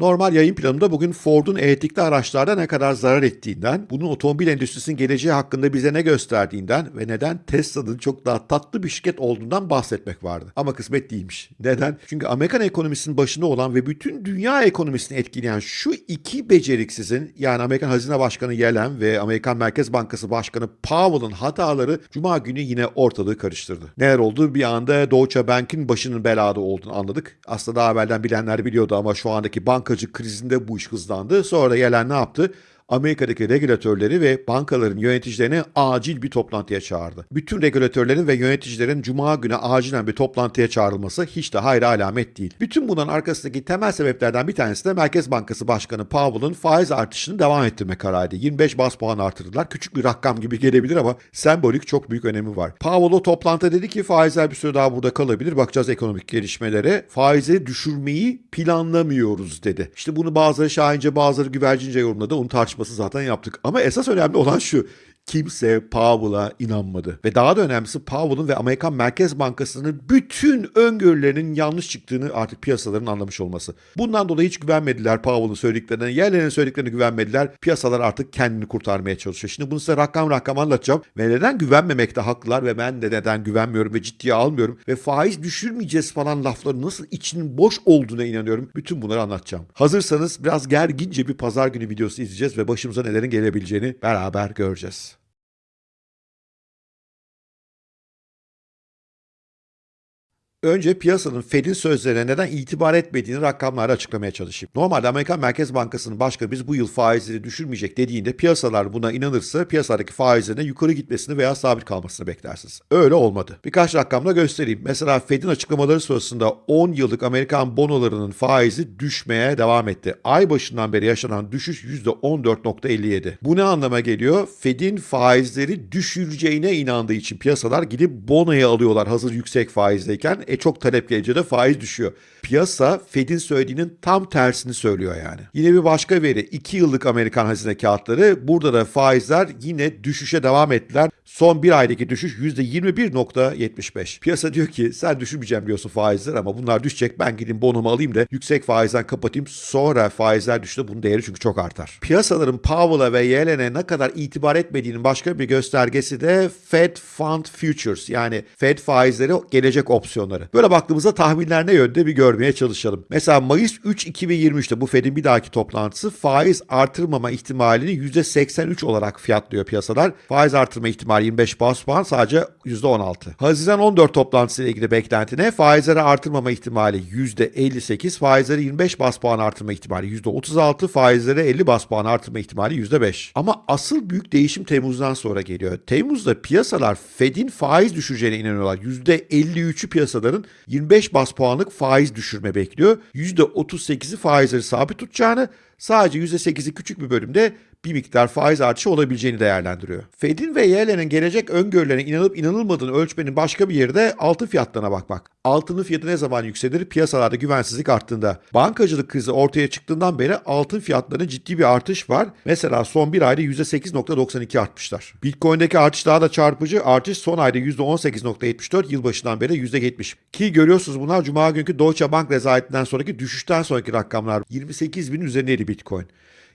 Normal yayın planımda bugün Ford'un elektrikli araçlarda ne kadar zarar ettiğinden, bunun otomobil endüstrisinin geleceği hakkında bize ne gösterdiğinden ve neden Tesla'nın çok daha tatlı bir şirket olduğundan bahsetmek vardı. Ama kısmet değilmiş. Neden? Çünkü Amerikan ekonomisinin başında olan ve bütün dünya ekonomisini etkileyen şu iki beceriksizin yani Amerikan Hazine Başkanı Yellen ve Amerikan Merkez Bankası Başkanı Powell'ın hataları Cuma günü yine ortalığı karıştırdı. Neler oldu? Bir anda Deutsche Bank'in başının belada olduğunu anladık. Aslında daha evvelden bilenler biliyordu ama şu andaki bankacı krizinde bu iş hızlandı. Sonra da Yellen ne yaptı? Amerika'daki regülatörleri ve bankaların yöneticilerini acil bir toplantıya çağırdı. Bütün regülatörlerin ve yöneticilerin cuma günü acilen bir toplantıya çağrılması hiç de hayra alamet değil. Bütün bunların arkasındaki temel sebeplerden bir tanesi de Merkez Bankası Başkanı Powell'ın faiz artışını devam ettirme kararıydı. 25 bas puan artırdılar. Küçük bir rakam gibi gelebilir ama sembolik çok büyük önemi var. Powell o toplantıda dedi ki faizler bir süre daha burada kalabilir. Bakacağız ekonomik gelişmelere. Faizi düşürmeyi planlamıyoruz dedi. İşte bunu bazıları şahince bazıları güvercince yorumladı. Onu tartışması zaten yaptık. Ama esas önemli olan şu kimse Powell'a inanmadı. Ve daha da önemlisi Powell'ın ve Amerikan Merkez Bankası'nın bütün öngörülerinin yanlış çıktığını artık piyasaların anlamış olması. Bundan dolayı hiç güvenmediler Powell'ın söylediklerine, yerlerinin söylediklerine güvenmediler. Piyasalar artık kendini kurtarmaya çalışıyor. Şimdi bunu size rakam rakam anlatacağım. Ve neden güvenmemekte haklılar ve ben de neden güvenmiyorum ve ciddiye almıyorum. Ve faiz düşürmeyeceğiz falan lafları nasıl içinin boş olduğuna inanıyorum. Bütün bunları anlatacağım. Hazırsanız biraz gergince bir pazar günü videosu izleyeceğiz ve başımıza nelerin gelebileceğini beraber göreceğiz. Önce piyasanın Fed'in sözlerine neden itibar etmediğini rakamlarla açıklamaya çalışayım. Normalde Amerikan Merkez Bankası'nın başkanı biz bu yıl faizleri düşürmeyecek dediğinde piyasalar buna inanırsa piyasadaki faizlerine yukarı gitmesini veya sabit kalmasını beklersiniz. Öyle olmadı. Birkaç rakamla göstereyim. Mesela Fed'in açıklamaları sırasında 10 yıllık Amerikan bonolarının faizi düşmeye devam etti. Ay başından beri yaşanan düşüş %14.57. Bu ne anlama geliyor? Fed'in faizleri düşüreceğine inandığı için piyasalar gidip bonoyu alıyorlar hazır yüksek faizdeyken. E çok talep gelince de faiz düşüyor. Piyasa Fed'in söylediğinin tam tersini söylüyor yani. Yine bir başka veri 2 yıllık Amerikan hazine kağıtları burada da faizler yine düşüşe devam ettiler. Son bir aydaki düşüş %21.75. Piyasa diyor ki sen düşürmeyeceğim diyorsun faizler ama bunlar düşecek ben gideyim bonumu alayım da yüksek faizden kapatayım sonra faizler düştü bunun değeri çünkü çok artar. Piyasaların Powell'a ve Yellen'e ne kadar itibar etmediğinin başka bir göstergesi de Fed Fund Futures yani Fed faizleri gelecek opsiyonları. Böyle baktığımızda tahminler ne yönde bir görmeye çalışalım. Mesela Mayıs 3 2023'te bu Fed'in bir dahaki toplantısı faiz artırmama ihtimalini %83 olarak fiyatlıyor piyasalar. Faiz artırma ihtimali 25 bas puan sadece %16. Haziran 14 toplantısı ile ilgili beklenti ne? Faizleri artırmama ihtimali %58, faizleri 25 bas puan artırma ihtimali %36, faizleri 50 bas puan artırma ihtimali %5. Ama asıl büyük değişim Temmuz'dan sonra geliyor. Temmuz'da piyasalar Fed'in faiz düşüreceğine inanıyorlar. %53'ü piyasaların 25 bas puanlık faiz düşürme bekliyor. %38'i faizleri sabit tutacağını, sadece %8'i küçük bir bölümde bir miktar faiz artışı olabileceğini değerlendiriyor. Fed'in ve Yellen'in gelecek öngörülerine inanıp inanılmadığını ölçmenin başka bir yeri de altın fiyatlarına bakmak. Altının fiyatı ne zaman yükselir? Piyasalarda güvensizlik arttığında. Bankacılık krizi ortaya çıktığından beri altın fiyatlarında ciddi bir artış var. Mesela son bir ayda %8.92 artmışlar. Bitcoin'deki artış daha da çarpıcı. Artış son ayda %18.74, yılbaşından beri %70. Ki görüyorsunuz bunlar Cuma günkü Deutsche Bank rezaletinden sonraki düşüşten sonraki rakamlar. 28 bin üzerindeydi Bitcoin.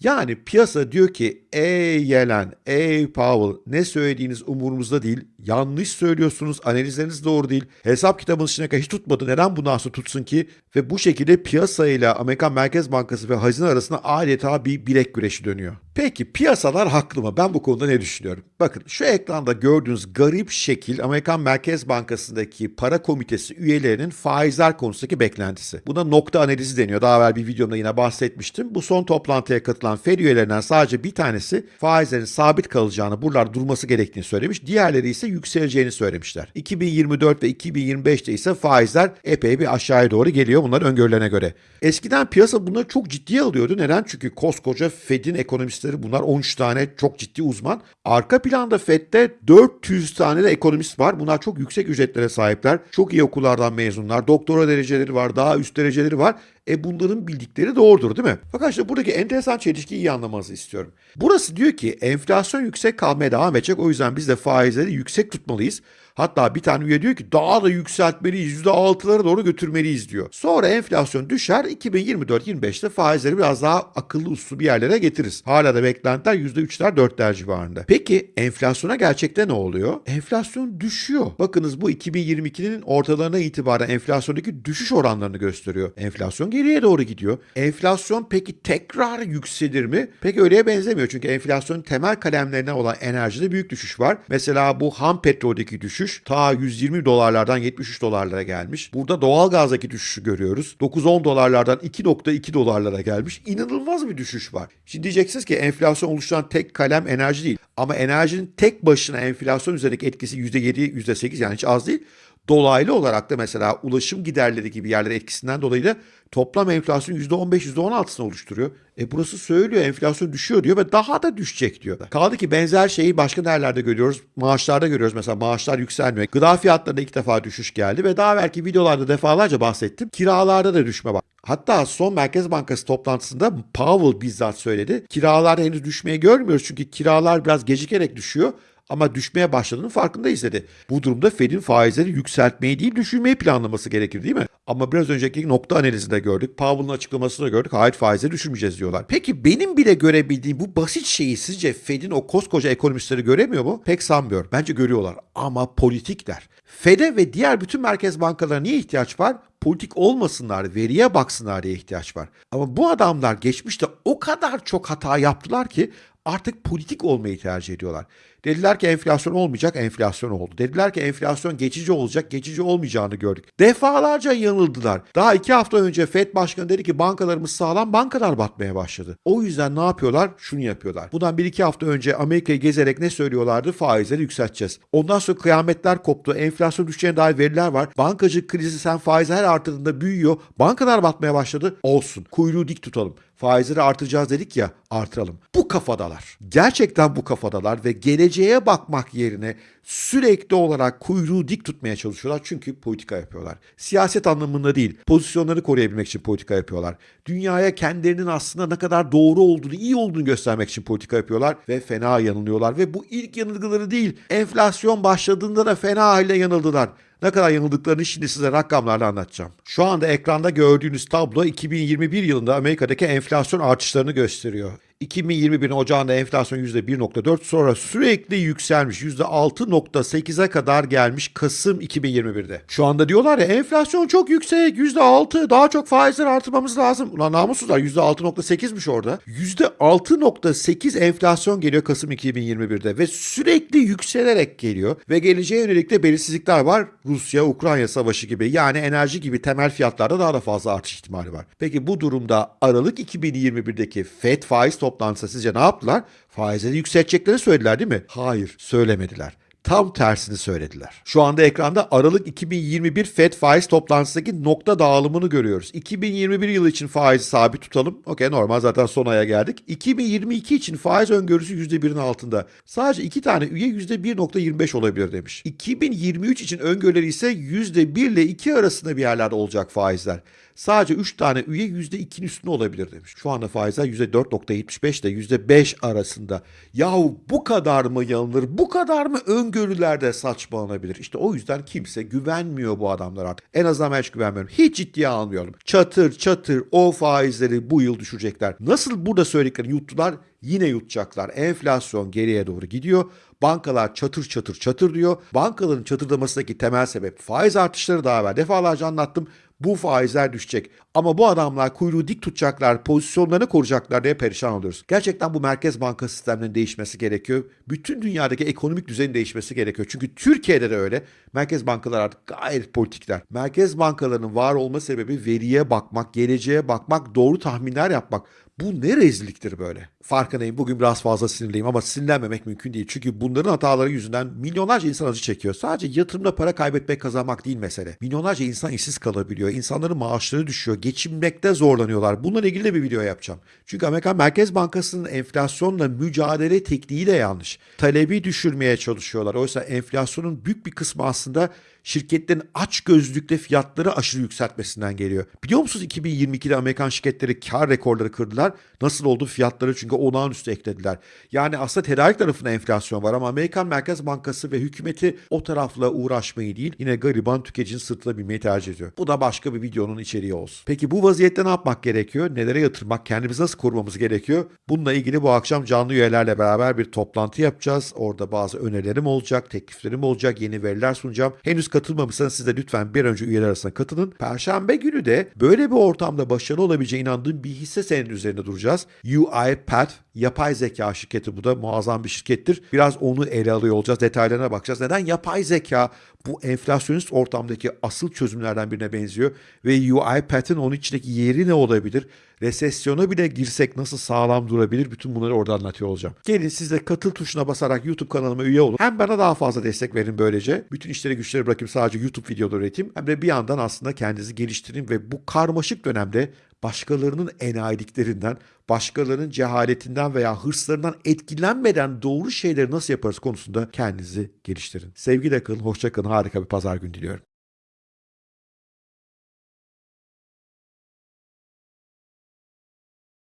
Yani piyasa diyor ki ey Yellen, ey Powell ne söylediğiniz umurumuzda değil. Yanlış söylüyorsunuz, analizleriniz doğru değil. Hesap kitabınız içine hiç tutmadı. Neden bundan sonra tutsun ki? Ve bu şekilde piyasayla Amerikan Merkez Bankası ve hazine arasında adeta bir bilek güreşi dönüyor. Peki piyasalar haklı mı? Ben bu konuda ne düşünüyorum? Bakın şu ekranda gördüğünüz garip şekil Amerikan Merkez Bankası'ndaki para komitesi üyelerinin faizler konusundaki beklentisi. Buna nokta analizi deniyor. Daha evvel bir videomda yine bahsetmiştim. Bu son toplantıya katılan Fed üyelerinden sadece bir tanesi faizlerin sabit kalacağını, buralar durması gerektiğini söylemiş. Diğerleri ise yükseleceğini söylemişler. 2024 ve 2025'te ise faizler epey bir aşağıya doğru geliyor bunların öngörülerine göre. Eskiden piyasa bunları çok ciddiye alıyordu. Neden? Çünkü koskoca Fed'in ekonomistleri bunlar 13 tane çok ciddi uzman. Arka planda Fed'de 400 tane de ekonomist var. Bunlar çok yüksek ücretlere sahipler. Çok iyi okullardan mezunlar. Doktora dereceleri var, daha üst dereceleri var. E bunların bildikleri doğrudur değil mi? Fakat işte buradaki enteresan çelişkiyi iyi anlamanızı istiyorum. Burası diyor ki enflasyon yüksek kalmaya devam edecek. O yüzden biz de faizleri yüksek tutmalıyız. Hatta bir tane üye diyor ki daha da yükseltmeliyiz, %6'lara doğru götürmeliyiz diyor. Sonra enflasyon düşer, 2024-25'te faizleri biraz daha akıllı uslu bir yerlere getiririz. Hala da beklentiler %3'ler 4'ler civarında. Peki enflasyona gerçekte ne oluyor? Enflasyon düşüyor. Bakınız bu 2022'nin ortalarına itibaren enflasyondaki düşüş oranlarını gösteriyor. Enflasyon geriye doğru gidiyor. Enflasyon peki tekrar yükselir mi? Pek öyleye benzemiyor. Çünkü enflasyonun temel kalemlerine olan enerjide büyük düşüş var. Mesela bu ham petroldeki düşüş ta 120 dolarlardan 73 dolarlara gelmiş. Burada doğalgazdaki düşüşü görüyoruz. 9-10 dolarlardan 2.2 dolarlara gelmiş. İnanılmaz bir düşüş var. Şimdi diyeceksiniz ki enflasyon oluşturan tek kalem enerji değil. Ama enerjinin tek başına enflasyon üzerindeki etkisi %7, %8 yani hiç az değil. Dolaylı olarak da mesela ulaşım giderleri gibi yerlere etkisinden dolayı da toplam enflasyon %15, %16'sını oluşturuyor. E burası söylüyor enflasyon düşüyor diyor ve daha da düşecek diyor. Kaldı ki benzer şeyi başka nerelerde görüyoruz? Maaşlarda görüyoruz. Mesela maaşlar yükselmiyor. Gıda fiyatlarında ilk defa düşüş geldi ve daha belki videolarda defalarca bahsettim. Kiralarda da düşme var. Hatta son Merkez Bankası toplantısında Powell bizzat söyledi. Kiralarda henüz düşmeyi görmüyoruz çünkü kiralar biraz gecikerek düşüyor ama düşmeye başladığının farkındayız dedi. Bu durumda Fed'in faizleri yükseltmeyi değil düşürmeyi planlaması gerekir değil mi? Ama biraz önceki nokta analizinde gördük. Powell'ın açıklamasında gördük. Hayır faizleri düşürmeyeceğiz diyorlar. Peki benim bile görebildiğim bu basit şeyi sizce Fed'in o koskoca ekonomistleri göremiyor mu? Pek sanmıyorum. Bence görüyorlar. Ama politikler. Fed'e ve diğer bütün merkez bankalarına niye ihtiyaç var? politik olmasınlar, veriye baksınlar diye ihtiyaç var. Ama bu adamlar geçmişte o kadar çok hata yaptılar ki artık politik olmayı tercih ediyorlar. Dediler ki enflasyon olmayacak, enflasyon oldu. Dediler ki enflasyon geçici olacak, geçici olmayacağını gördük. Defalarca yanıldılar. Daha iki hafta önce FED Başkanı dedi ki bankalarımız sağlam, bankalar batmaya başladı. O yüzden ne yapıyorlar? Şunu yapıyorlar. Bundan bir iki hafta önce Amerika'yı gezerek ne söylüyorlardı? Faizleri yükselteceğiz. Ondan sonra kıyametler koptu, enflasyon düşeceğine dair veriler var. Bankacı krizi sen faizi her artırdığında büyüyor. Bankalar batmaya başladı. Olsun. Kuyruğu dik tutalım faizleri artıracağız dedik ya artıralım. Bu kafadalar. Gerçekten bu kafadalar ve geleceğe bakmak yerine sürekli olarak kuyruğu dik tutmaya çalışıyorlar çünkü politika yapıyorlar. Siyaset anlamında değil, pozisyonları koruyabilmek için politika yapıyorlar. Dünyaya kendilerinin aslında ne kadar doğru olduğunu, iyi olduğunu göstermek için politika yapıyorlar ve fena yanılıyorlar ve bu ilk yanılgıları değil, enflasyon başladığında da fena halde yanıldılar. Ne kadar yanıldıklarını şimdi size rakamlarla anlatacağım. Şu anda ekranda gördüğünüz tablo 2021 yılında Amerika'daki enflasyon artışlarını gösteriyor. 2021'in ocağında enflasyon %1.4 sonra sürekli yükselmiş %6.8'e kadar gelmiş Kasım 2021'de. Şu anda diyorlar ya enflasyon çok yüksek %6 daha çok faizler artırmamız lazım. Ulan namussuzlar %6.8'miş orada. %6.8 enflasyon geliyor Kasım 2021'de ve sürekli yükselerek geliyor ve geleceğe yönelik de belirsizlikler var. Rusya-Ukrayna savaşı gibi yani enerji gibi temel fiyatlarda daha da fazla artış ihtimali var. Peki bu durumda Aralık 2021'deki FED faiz toplantısında sizce ne yaptılar? Faizleri yükselteceklerini söylediler değil mi? Hayır, söylemediler tam tersini söylediler. Şu anda ekranda Aralık 2021 FED faiz toplantısındaki nokta dağılımını görüyoruz. 2021 yılı için faizi sabit tutalım. Okey normal zaten son aya geldik. 2022 için faiz öngörüsü %1'in altında. Sadece iki tane üye %1.25 olabilir demiş. 2023 için öngörüleri ise %1 ile 2 arasında bir yerlerde olacak faizler. Sadece 3 tane üye %2'nin üstünde olabilir demiş. Şu anda faizler %4.75 ile %5 arasında. Yahu bu kadar mı yanılır? Bu kadar mı öngörülerde saçmalanabilir? İşte o yüzden kimse güvenmiyor bu adamlar artık. En azından ben hiç güvenmiyorum. Hiç ciddiye almıyorum. Çatır çatır o faizleri bu yıl düşürecekler. Nasıl burada söylediklerini yuttular? Yine yutacaklar. Enflasyon geriye doğru gidiyor. Bankalar çatır çatır çatır diyor. Bankaların çatırdamasındaki temel sebep faiz artışları daha evvel defalarca anlattım bu faizler düşecek. Ama bu adamlar kuyruğu dik tutacaklar, pozisyonlarını koruyacaklar diye perişan oluyoruz. Gerçekten bu merkez banka sistemlerinin değişmesi gerekiyor. Bütün dünyadaki ekonomik düzenin değişmesi gerekiyor. Çünkü Türkiye'de de öyle. Merkez bankalar artık gayet politikler. Merkez bankalarının var olma sebebi veriye bakmak, geleceğe bakmak, doğru tahminler yapmak. Bu ne rezilliktir böyle? Farkındayım bugün biraz fazla sinirliyim ama sinirlenmemek mümkün değil. Çünkü bunların hataları yüzünden milyonlarca insan acı çekiyor. Sadece yatırımda para kaybetmek kazanmak değil mesele. Milyonlarca insan işsiz kalabiliyor. İnsanların maaşları düşüyor. Geçinmekte zorlanıyorlar. Bununla ilgili de bir video yapacağım. Çünkü Amerikan Merkez Bankası'nın enflasyonla mücadele tekniği de yanlış. Talebi düşürmeye çalışıyorlar. Oysa enflasyonun büyük bir kısmı aslında şirketlerin aç gözlükle fiyatları aşırı yükseltmesinden geliyor. Biliyor musunuz 2022'de Amerikan şirketleri kar rekorları kırdılar. Nasıl oldu fiyatları çünkü olağanüstü eklediler. Yani aslında tedarik tarafında enflasyon var ama Amerikan Merkez Bankası ve hükümeti o tarafla uğraşmayı değil yine gariban tüketicinin sırtına binmeyi tercih ediyor. Bu da başka bir videonun içeriği olsun. Peki bu vaziyette ne yapmak gerekiyor? Nelere yatırmak? Kendimizi nasıl korumamız gerekiyor? Bununla ilgili bu akşam canlı üyelerle beraber bir toplantı yapacağız. Orada bazı önerilerim olacak, tekliflerim olacak, yeni veriler sunacağım. Henüz katılmamışsanız siz de lütfen bir önce üyeler arasına katılın. Perşembe günü de böyle bir ortamda başarılı olabileceğine inandığım bir hisse senedi üzerinde duracağız. UiPath, yapay zeka şirketi bu da muazzam bir şirkettir. Biraz onu ele alıyor olacağız, detaylarına bakacağız. Neden yapay zeka bu enflasyonist ortamdaki asıl çözümlerden birine benziyor ve UiPath'in onun içindeki yeri ne olabilir? Resesyona bile girsek nasıl sağlam durabilir? Bütün bunları orada anlatıyor olacağım. Gelin siz de katıl tuşuna basarak YouTube kanalıma üye olun. Hem bana daha fazla destek verin böylece. Bütün işleri güçleri bırakıp sadece YouTube videoları üreteyim. Hem de bir yandan aslında kendinizi geliştirin ve bu karmaşık dönemde başkalarının enayiliklerinden, başkalarının cehaletinden veya hırslarından etkilenmeden doğru şeyleri nasıl yaparız konusunda kendinizi geliştirin. Sevgiyle kalın, hoşça kalın, harika bir pazar günü diliyorum.